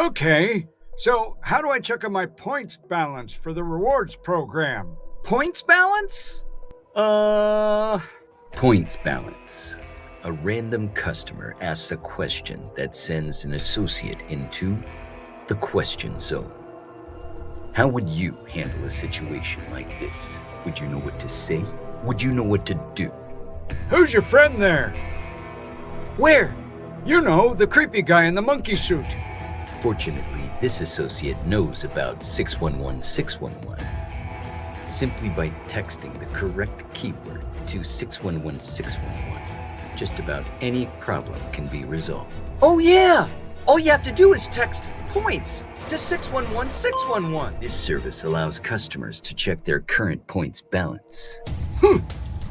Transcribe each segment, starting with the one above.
Okay, so how do I check on my points balance for the rewards program? Points balance? Uh. Points balance. A random customer asks a question that sends an associate into the question zone. How would you handle a situation like this? Would you know what to say? Would you know what to do? Who's your friend there? Where? You know, the creepy guy in the monkey suit. Fortunately, this associate knows about 611 611. Simply by texting the correct keyword to 611 611, just about any problem can be resolved. Oh, yeah! All you have to do is text points to 611 611. This service allows customers to check their current points balance. Hmm.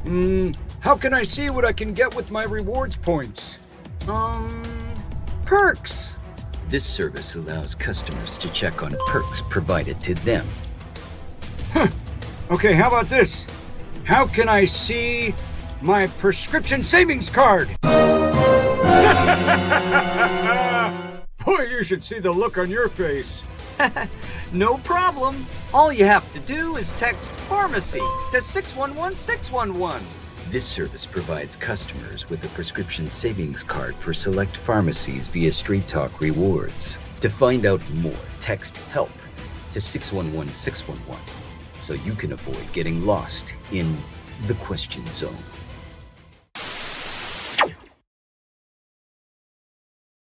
Mm, how can I see what I can get with my rewards points? Um. Perks. This service allows customers to check on perks provided to them. Huh. Okay, how about this? How can I see my prescription savings card? Boy, you should see the look on your face. no problem. All you have to do is text pharmacy to 611 611. This service provides customers with a prescription savings card for select pharmacies via Straight Talk Rewards. To find out more, text HELP to 611 611 so you can avoid getting lost in the question zone.